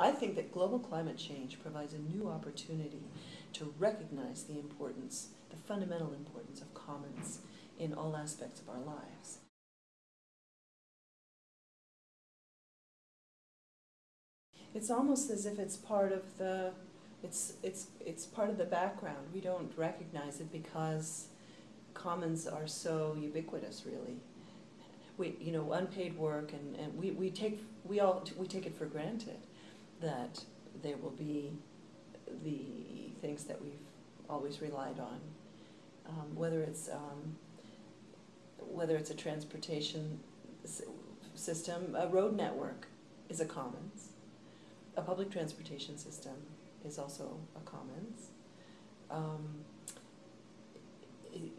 I think that global climate change provides a new opportunity to recognize the importance, the fundamental importance of commons in all aspects of our lives. It's almost as if it's part of the it's it's it's part of the background. We don't recognize it because commons are so ubiquitous really. We you know, unpaid work and, and we, we take we all we take it for granted that there will be the things that we've always relied on. Um, whether it's um, whether it's a transportation system, a road network is a commons. A public transportation system is also a commons. Um,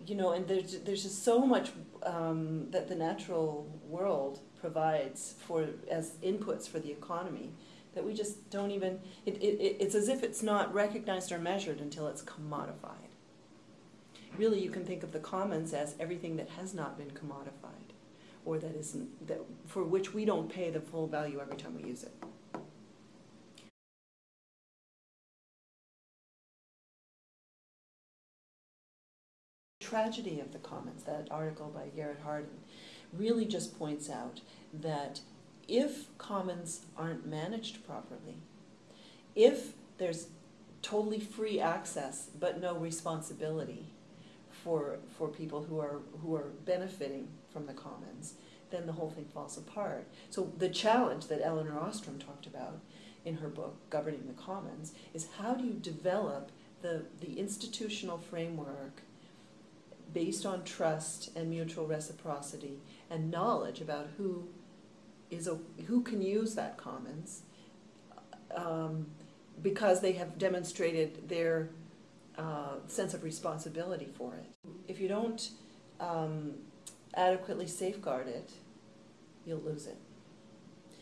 you know, and there's there's just so much um, that the natural world provides for as inputs for the economy that we just don't even. It, it, it's as if it's not recognized or measured until it's commodified. Really, you can think of the commons as everything that has not been commodified, or that isn't that for which we don't pay the full value every time we use it. The tragedy of the commons, that article by Garrett Hardin, really just points out that if commons aren't managed properly, if there's totally free access but no responsibility for, for people who are, who are benefiting from the commons, then the whole thing falls apart. So the challenge that Elinor Ostrom talked about in her book, Governing the Commons, is how do you develop the, the institutional framework based on trust and mutual reciprocity and knowledge about who is a, who can use that commons um, because they have demonstrated their uh, sense of responsibility for it. If you don't um, adequately safeguard it, you'll lose it.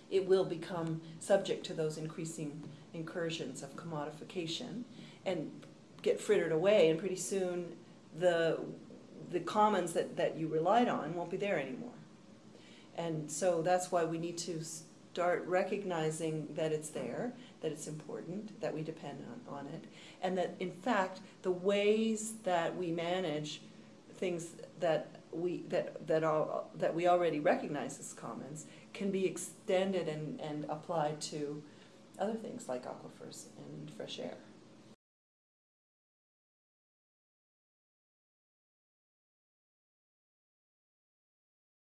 It will become subject to those increasing incursions of commodification and get frittered away, and pretty soon the the commons that, that you relied on won't be there anymore. And so that's why we need to start recognizing that it's there, that it's important, that we depend on, on it, and that in fact the ways that we manage things that we that that are that we already recognize as commons can be extended and, and applied to other things like aquifers and fresh air.